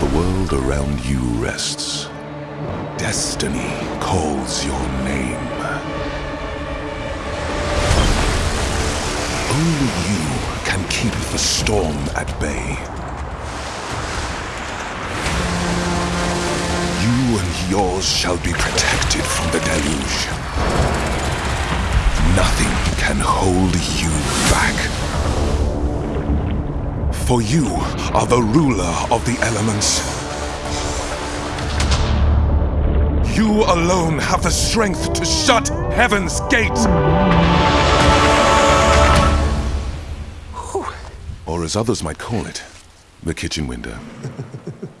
the world around you rests. Destiny calls your name. Only you can keep the storm at bay. You and yours shall be protected from the deluge. Nothing can hold you back. For you are the ruler of the elements. You alone have the strength to shut heaven's gates. Or as others might call it, the kitchen window.